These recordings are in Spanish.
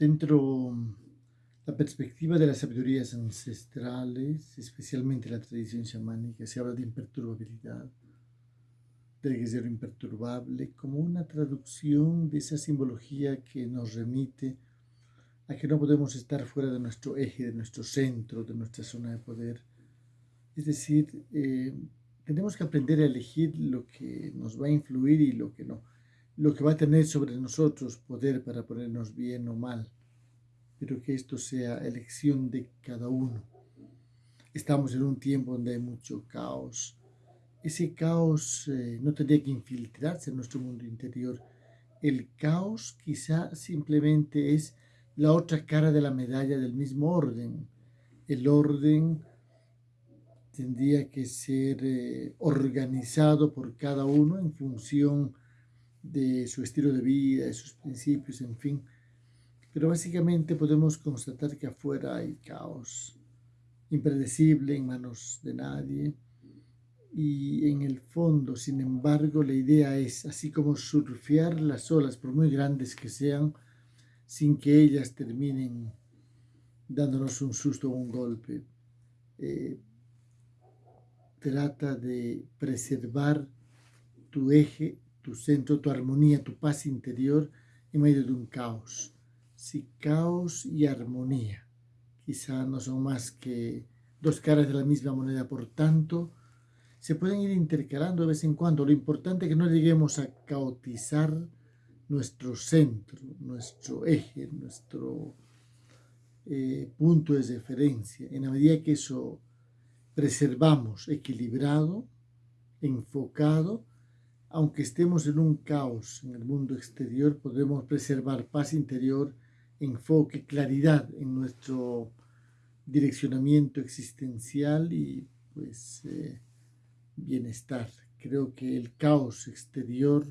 Dentro la perspectiva de las sabidurías ancestrales, especialmente la tradición chamánica, se habla de imperturbabilidad, del guerrero imperturbable, como una traducción de esa simbología que nos remite a que no podemos estar fuera de nuestro eje, de nuestro centro, de nuestra zona de poder. Es decir, eh, tenemos que aprender a elegir lo que nos va a influir y lo que no lo que va a tener sobre nosotros poder para ponernos bien o mal, pero que esto sea elección de cada uno. Estamos en un tiempo donde hay mucho caos. Ese caos eh, no tendría que infiltrarse en nuestro mundo interior. El caos quizá simplemente es la otra cara de la medalla del mismo orden. El orden tendría que ser eh, organizado por cada uno en función de su estilo de vida, de sus principios, en fin. Pero básicamente podemos constatar que afuera hay caos impredecible en manos de nadie. Y en el fondo, sin embargo, la idea es, así como surfear las olas, por muy grandes que sean, sin que ellas terminen dándonos un susto o un golpe. Eh, trata de preservar tu eje tu centro, tu armonía, tu paz interior en medio de un caos. Si caos y armonía quizá no son más que dos caras de la misma moneda, por tanto, se pueden ir intercalando de vez en cuando. Lo importante es que no lleguemos a caotizar nuestro centro, nuestro eje, nuestro eh, punto de referencia. En la medida que eso preservamos equilibrado, enfocado, aunque estemos en un caos en el mundo exterior, podemos preservar paz interior, enfoque, claridad en nuestro direccionamiento existencial y pues eh, bienestar. Creo que el caos exterior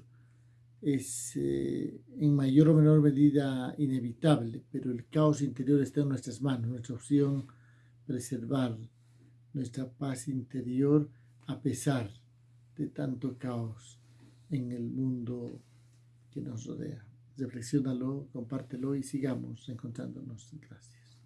es eh, en mayor o menor medida inevitable, pero el caos interior está en nuestras manos. Nuestra opción preservar nuestra paz interior a pesar de tanto caos en el mundo que nos rodea. Reflexiónalo, compártelo y sigamos encontrándonos. Gracias.